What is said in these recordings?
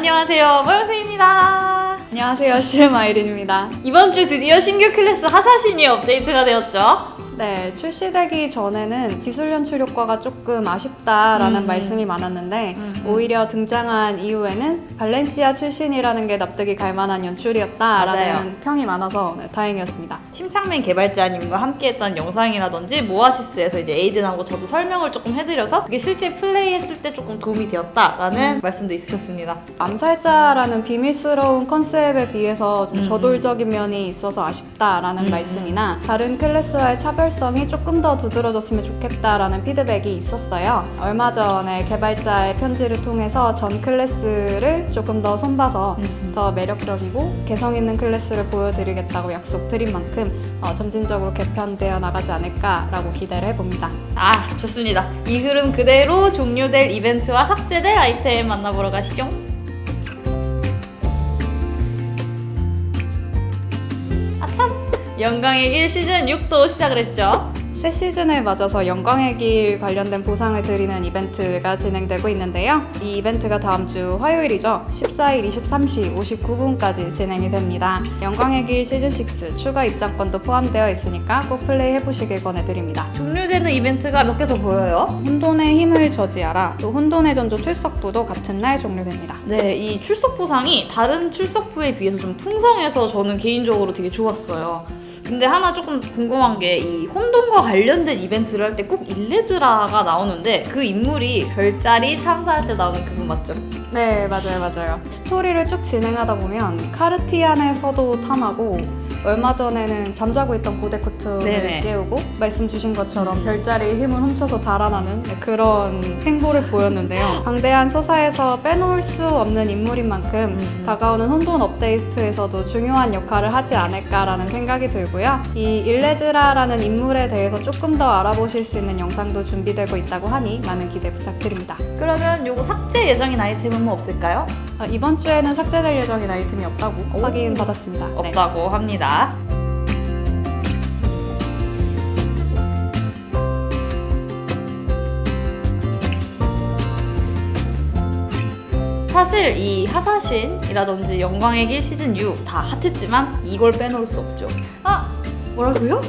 안녕하세요. 모영생입니다. 안녕하세요. 슈마이린입니다. 이번 주 드디어 신규 클래스 하사신이 업데이트가 되었죠 네 출시되기 전에는 기술 연출 효과가 조금 아쉽다라는 음. 말씀이 많았는데 음. 오히려 등장한 이후에는 발렌시아 출신이라는 게 납득이 갈 만한 연출이었다라는 맞아요. 평이 많아서 네, 다행이었습니다 침착맨 개발자님과 함께했던 영상이라든지 모아시스에서 이제 에이든하고 저도 설명을 조금 해드려서 그게 실제 플레이했을 때 조금 도움이 되었다라는 음. 말씀도 있으셨습니다 암살자라는 비밀스러운 컨셉에 비해서 좀 음. 저돌적인 면이 있어서 아쉽다라는 음. 말씀이나 다른 클래스와의 차별 성이 조금 더 두드러졌으면 좋겠다라는 피드백이 있었어요. 얼마 전에 개발자의 편지를 통해서 전 클래스를 조금 더 손봐서 음. 더 매력적이고 개성 있는 클래스를 보여드리겠다고 약속드린 만큼 어, 점진적으로 개편되어 나가지 않을까라고 기대를 해봅니다. 아 좋습니다 이 흐름 그대로 종료될 이벤트와 삭제될 아이템 만나보러 가시죠 영광의 길 시즌 6도 시작을 했죠 새 시즌을 맞아서 영광의 길 관련된 보상을 드리는 이벤트가 진행되고 있는데요. 이 이벤트가 다음 주 화요일이죠. 14일 23시 59분까지 진행이 됩니다. 영광의 길 시즌6 추가 입장권도 포함되어 있으니까 꼭 플레이 해보시길 권해드립니다. 종료되는 이벤트가 몇 개 더 보여요 혼돈의 힘을 저지하라 또 혼돈의 전조 출석부도 같은 날 종료됩니다. 네, 이 출석 보상이 다른 출석부에 비해서 좀 풍성해서 저는 개인적으로 되게 좋았어요. 근데 하나 조금 궁금한 게 이 혼돈과 관련된 이벤트를 할 때 꼭 일레즈라가 나오는데 그 인물이 별자리 탐사할 때 나오는 그분 맞죠? 네, 맞아요, 맞아요. 스토리를 쭉 진행하다 보면 카르티안에서도 탐하고 얼마 전에는 잠자고 있던 고데코트를 네네. 깨우고 말씀 주신 것처럼 별자리의 힘을 훔쳐서 달아나는 그런 행보를 보였는데요. 방대한 서사에서 빼놓을 수 없는 인물인 만큼 음. 다가오는 혼돈 업데이트에서도 중요한 역할을 하지 않을까라는 생각이 들고요. 이 일레즈라라는 인물에 대해서 조금 더 알아보실 수 있는 영상도 준비되고 있다고 하니 많은 기대 부탁드립니다. 그러면 요거 삭제 예정인 아이템은 뭐 없을까요? 아, 이번 주에는 삭제될 예정인 아이템이 없다고 오. 확인 받았습니다. 네. 없다고 합니다. 사실 이 하사신이라든지 영광의 길 시즌 6 다 핫했지만 이걸 빼놓을 수 없죠. 아 뭐라고요?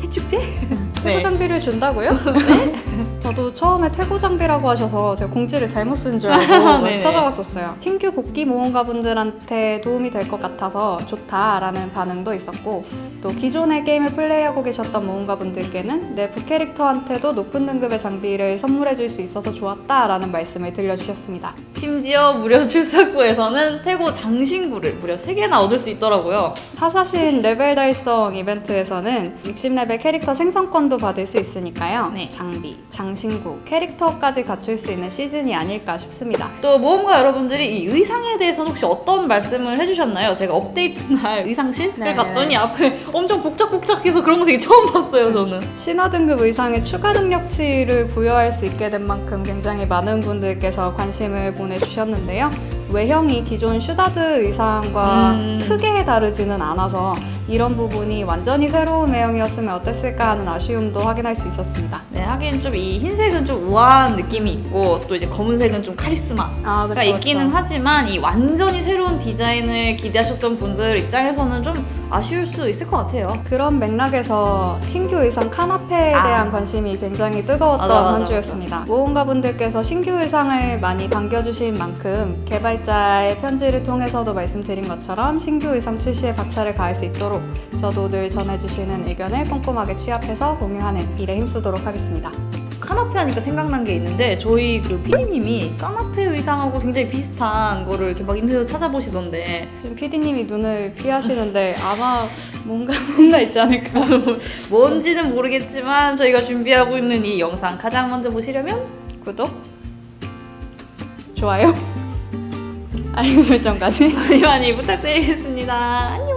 태축제? 태고 장비를 준다고요? 네. 저도 처음에 태고 장비라고 하셔서 제가 공지를 잘못 쓴 줄 알고 네네. 찾아봤었어요. 신규 복귀 모험가 분들한테 도움이 될 것 같아서 좋다라는 반응도 있었고 또 기존의 게임을 플레이하고 계셨던 모험가 분들께는 내 부캐릭터한테도 높은 등급의 장비를 선물해 줄 수 있어서 좋았다라는 말씀을 들려주셨습니다. 심지어 무료 출석부에서는 태고 장신구를 무려 3개나 얻을 수 있더라고요. 하사신 레벨 달성 이벤트에서는 60레벨 캐릭터 생성권도 받을 수 있으니까요. 네. 장비, 장신 구, 캐릭터까지 갖출 수 있는 시즌이 아닐까 싶습니다. 또 모험가 여러분들이 이 의상에 대해서는 혹시 어떤 말씀을 해주셨나요? 제가 업데이트 날 의상실을 네, 갔더니 네. 앞에 엄청 복작복작해서 그런 거 되게 처음 봤어요 저는 신화 등급 의상에 추가 능력치를 부여할 수 있게 된 만큼 굉장히 많은 분들께서 관심을 보내주셨는데요. 외형이 기존 슈다드 의상과 음. 크게 다르지는 않아서 이런 부분이 완전히 새로운 외형이었으면 어땠을까 하는 아쉬움도 확인할 수 있었습니다. 네 하긴 좀 이 흰색은 좀 우아한 느낌이 있고 또 이제 검은색은 좀 카리스마가 아, 그쵸, 있기는 그쵸. 하지만 이 완전히 새로운 디자인을 기대하셨던 분들 입장에서는 좀 아쉬울 수 있을 것 같아요 그런 맥락에서 신규 의상 카나 페에 아. 대한 관심이 굉장히 뜨거웠던 맞아, 맞아, 한 주였습니다. 모험가분들께서 신규 의상을 많이 반겨주신 만큼 개발자의 편지를 통해서도 말씀드린 것처럼 신규 의상 출시에 박차를 가할 수 있도록 저도 늘 전해주시는 의견을 꼼꼼하게 취합해서 공유하는 일에 힘쓰도록 하겠습니다. 카나페 하니까 생각난 게 있는데 저희 그 PD님이 카나페 의상하고 굉장히 비슷한 거를 이렇게 막 인터넷 찾아보시던데 PD님이 눈을 피하시는데 아마 뭔가 뭔가 있지 않을까. 뭔지는 모르겠지만 저희가 준비하고 있는 이 영상 가장 먼저 보시려면 구독, 좋아요, 알림 설정까지. 많이 많이 부탁드리겠습니다. 안녕.